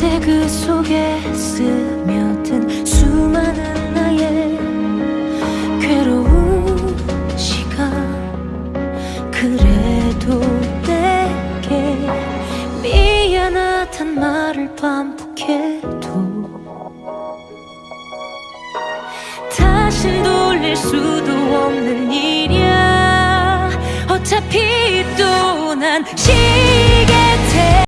그 속에 스며든 수많은 나의 괴로운 시간. 그래도 내게 미안하단 말을 반복해도 다신 돌릴 수도 없는 일이야. 어차피 또난 싫어